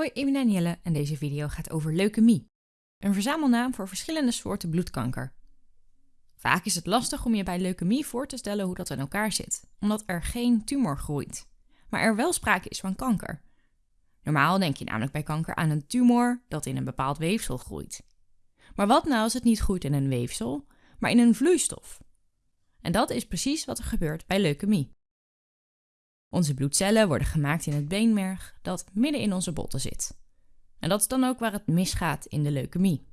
Hoi, ik ben Danielle en deze video gaat over leukemie. Een verzamelnaam voor verschillende soorten bloedkanker. Vaak is het lastig om je bij leukemie voor te stellen hoe dat in elkaar zit, omdat er geen tumor groeit, maar er wel sprake is van kanker. Normaal denk je namelijk bij kanker aan een tumor dat in een bepaald weefsel groeit. Maar wat nou als het niet groeit in een weefsel, maar in een vloeistof? En dat is precies wat er gebeurt bij leukemie. Onze bloedcellen worden gemaakt in het beenmerg dat midden in onze botten zit. En dat is dan ook waar het misgaat in de leukemie.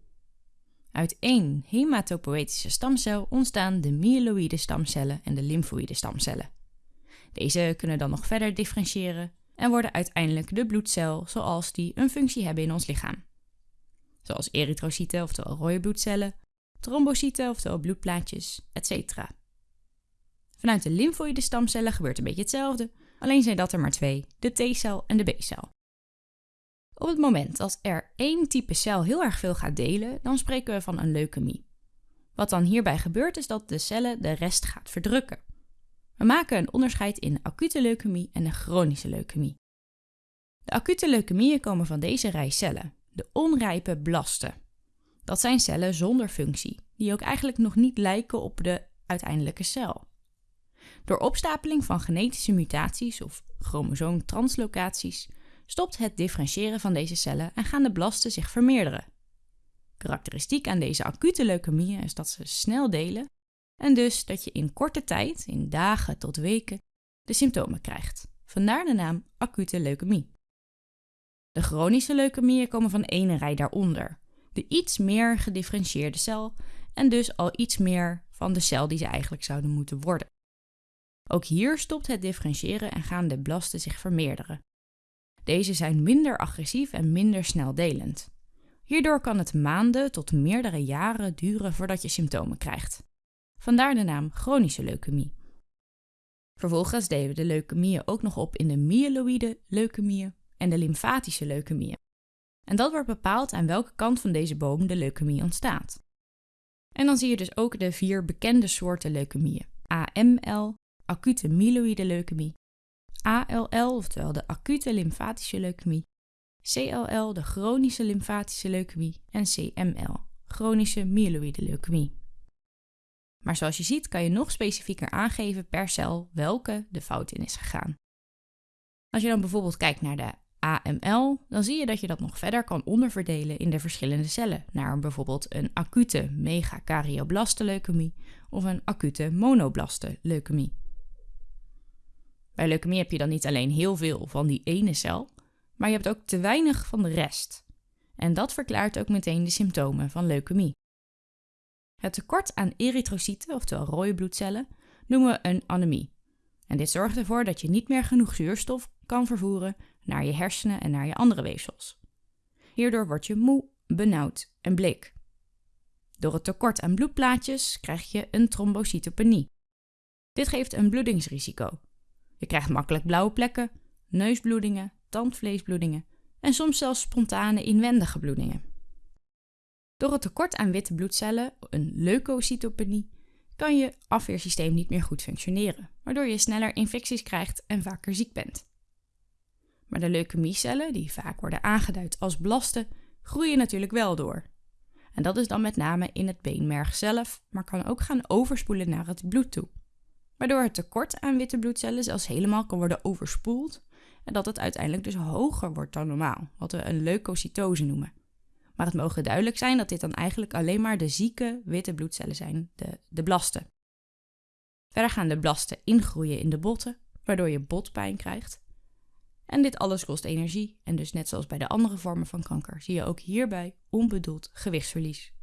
Uit één hematopoëtische stamcel ontstaan de myeloïde stamcellen en de lymfoïde stamcellen. Deze kunnen dan nog verder differentiëren en worden uiteindelijk de bloedcel zoals die een functie hebben in ons lichaam. Zoals erytrocyten, oftewel rode bloedcellen, trombocyten, oftewel bloedplaatjes, etc. Vanuit de lymfoïde stamcellen gebeurt een beetje hetzelfde, Alleen zijn dat er maar twee, de T-cel en de B-cel. Op het moment dat er één type cel heel erg veel gaat delen, dan spreken we van een leukemie. Wat dan hierbij gebeurt is dat de cellen de rest gaat verdrukken. We maken een onderscheid in acute leukemie en de chronische leukemie. De acute leukemieën komen van deze rij cellen, de onrijpe blasten. Dat zijn cellen zonder functie, die ook eigenlijk nog niet lijken op de uiteindelijke cel. Door opstapeling van genetische mutaties of chromosoomtranslocaties stopt het differentiëren van deze cellen en gaan de blasten zich vermeerderen. Karakteristiek aan deze acute leukemieën is dat ze snel delen en dus dat je in korte tijd, in dagen tot weken, de symptomen krijgt. Vandaar de naam acute leukemie. De chronische leukemieën komen van ene rij daaronder, de iets meer gedifferentieerde cel en dus al iets meer van de cel die ze eigenlijk zouden moeten worden. Ook hier stopt het differentiëren en gaan de blasten zich vermeerderen. Deze zijn minder agressief en minder snel delend. Hierdoor kan het maanden tot meerdere jaren duren voordat je symptomen krijgt. Vandaar de naam chronische leukemie. Vervolgens delen we de leukemieën ook nog op in de myeloïde leukemieën en de lymfatische leukemieën. En dat wordt bepaald aan welke kant van deze boom de leukemie ontstaat. En dan zie je dus ook de vier bekende soorten leukemieën: AML, acute myeloïde leukemie, ALL, oftewel de acute lymfatische leukemie, CLL, de chronische lymfatische leukemie en CML, chronische myeloïde leukemie. Maar zoals je ziet kan je nog specifieker aangeven per cel welke de fout in is gegaan. Als je dan bijvoorbeeld kijkt naar de AML, dan zie je dat je dat nog verder kan onderverdelen in de verschillende cellen, naar bijvoorbeeld een acute megakaryoblasteleukemie leukemie of een acute monoblaste leukemie. Bij leukemie heb je dan niet alleen heel veel van die ene cel, maar je hebt ook te weinig van de rest. En dat verklaart ook meteen de symptomen van leukemie. Het tekort aan erytrocyten, oftewel rode bloedcellen, noemen we een anemie. En dit zorgt ervoor dat je niet meer genoeg zuurstof kan vervoeren naar je hersenen en naar je andere weefsels. Hierdoor word je moe, benauwd en bleek. Door het tekort aan bloedplaatjes krijg je een trombocytopenie. Dit geeft een bloedingsrisico, je krijgt makkelijk blauwe plekken, neusbloedingen, tandvleesbloedingen en soms zelfs spontane inwendige bloedingen. Door het tekort aan witte bloedcellen, een leukocytopenie, kan je afweersysteem niet meer goed functioneren, waardoor je sneller infecties krijgt en vaker ziek bent. Maar de leukemiecellen, die vaak worden aangeduid als blasten, groeien natuurlijk wel door. En dat is dan met name in het beenmerg zelf, maar kan ook gaan overspoelen naar het bloed toe waardoor het tekort aan witte bloedcellen zelfs helemaal kan worden overspoeld en dat het uiteindelijk dus hoger wordt dan normaal, wat we een leukocytose noemen. Maar het mogen duidelijk zijn dat dit dan eigenlijk alleen maar de zieke witte bloedcellen zijn, de, de blasten. Verder gaan de blasten ingroeien in de botten, waardoor je botpijn krijgt. En dit alles kost energie en dus net zoals bij de andere vormen van kanker zie je ook hierbij onbedoeld gewichtsverlies.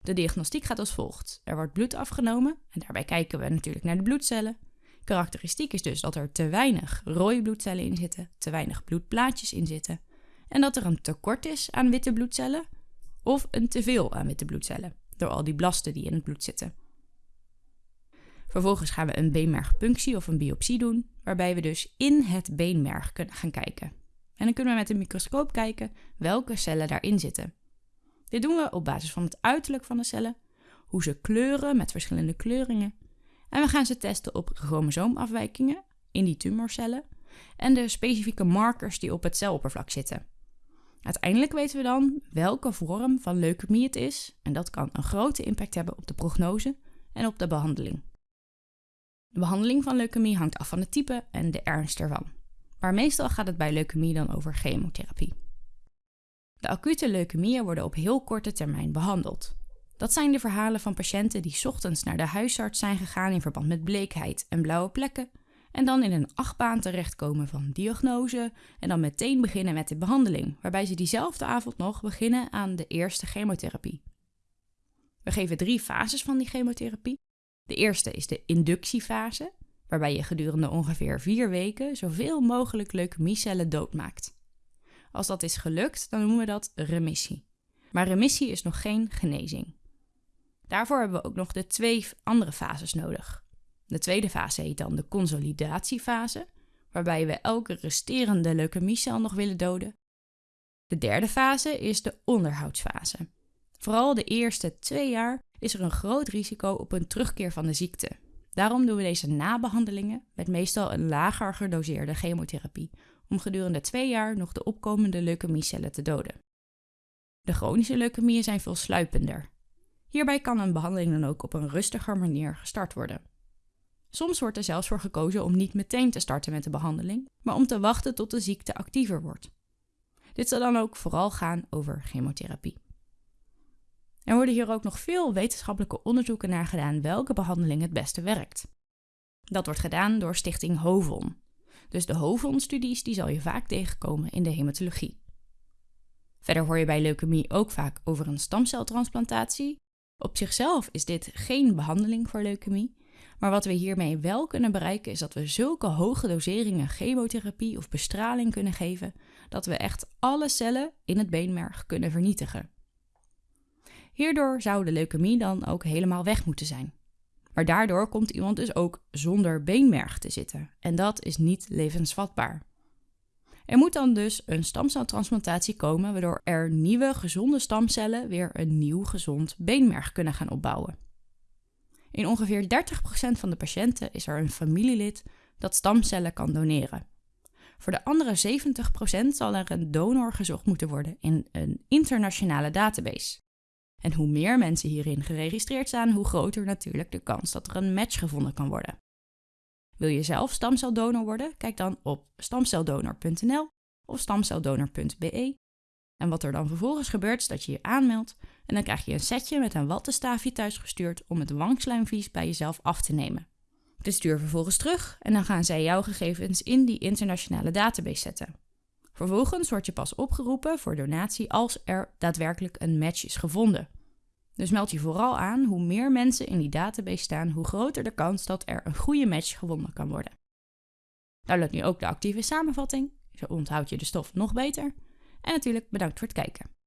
De diagnostiek gaat als volgt. Er wordt bloed afgenomen en daarbij kijken we natuurlijk naar de bloedcellen. Karakteristiek is dus dat er te weinig rode bloedcellen in zitten, te weinig bloedplaatjes in zitten en dat er een tekort is aan witte bloedcellen of een teveel aan witte bloedcellen door al die blasten die in het bloed zitten. Vervolgens gaan we een beenmergpunctie of een biopsie doen, waarbij we dus in het beenmerg kunnen gaan kijken. En dan kunnen we met een microscoop kijken welke cellen daarin zitten. Dit doen we op basis van het uiterlijk van de cellen, hoe ze kleuren met verschillende kleuringen. En we gaan ze testen op chromosoomafwijkingen in die tumorcellen, en de specifieke markers die op het celoppervlak zitten. Uiteindelijk weten we dan welke vorm van leukemie het is en dat kan een grote impact hebben op de prognose en op de behandeling. De behandeling van leukemie hangt af van het type en de ernst ervan. Maar meestal gaat het bij leukemie dan over chemotherapie. De acute leukemieën worden op heel korte termijn behandeld. Dat zijn de verhalen van patiënten die ochtends naar de huisarts zijn gegaan in verband met bleekheid en blauwe plekken en dan in een achtbaan terechtkomen van diagnose en dan meteen beginnen met de behandeling, waarbij ze diezelfde avond nog beginnen aan de eerste chemotherapie. We geven drie fases van die chemotherapie. De eerste is de inductiefase, waarbij je gedurende ongeveer vier weken zoveel mogelijk leukemiecellen doodmaakt. Als dat is gelukt, dan noemen we dat remissie. Maar remissie is nog geen genezing. Daarvoor hebben we ook nog de twee andere fases nodig. De tweede fase heet dan de consolidatiefase, waarbij we elke resterende leukemiecel nog willen doden. De derde fase is de onderhoudsfase. Vooral de eerste twee jaar is er een groot risico op een terugkeer van de ziekte. Daarom doen we deze nabehandelingen met meestal een lager gedoseerde chemotherapie, om gedurende twee jaar nog de opkomende leukemiecellen te doden. De chronische leukemieën zijn veel sluipender. Hierbij kan een behandeling dan ook op een rustiger manier gestart worden. Soms wordt er zelfs voor gekozen om niet meteen te starten met de behandeling, maar om te wachten tot de ziekte actiever wordt. Dit zal dan ook vooral gaan over chemotherapie. Er worden hier ook nog veel wetenschappelijke onderzoeken naar gedaan welke behandeling het beste werkt. Dat wordt gedaan door Stichting HOVON. Dus de HOVON-studies die zal je vaak tegenkomen in de hematologie. Verder hoor je bij leukemie ook vaak over een stamceltransplantatie. Op zichzelf is dit geen behandeling voor leukemie, maar wat we hiermee wel kunnen bereiken is dat we zulke hoge doseringen chemotherapie of bestraling kunnen geven dat we echt alle cellen in het beenmerg kunnen vernietigen. Hierdoor zou de leukemie dan ook helemaal weg moeten zijn. Maar daardoor komt iemand dus ook zonder beenmerg te zitten en dat is niet levensvatbaar. Er moet dan dus een stamceltransplantatie komen waardoor er nieuwe gezonde stamcellen weer een nieuw gezond beenmerg kunnen gaan opbouwen. In ongeveer 30% van de patiënten is er een familielid dat stamcellen kan doneren. Voor de andere 70% zal er een donor gezocht moeten worden in een internationale database. En hoe meer mensen hierin geregistreerd staan, hoe groter natuurlijk de kans dat er een match gevonden kan worden. Wil je zelf stamceldonor worden? Kijk dan op stamceldonor.nl of stamceldonor.be. En wat er dan vervolgens gebeurt, is dat je je aanmeldt en dan krijg je een setje met een wattenstaafje thuisgestuurd om het wangslijmvlies bij jezelf af te nemen. Dit stuur vervolgens terug en dan gaan zij jouw gegevens in die internationale database zetten. Vervolgens word je pas opgeroepen voor donatie als er daadwerkelijk een match is gevonden. Dus meld je vooral aan, hoe meer mensen in die database staan, hoe groter de kans dat er een goede match gevonden kan worden. Download nu ook de actieve samenvatting, zo onthoud je de stof nog beter. En natuurlijk bedankt voor het kijken.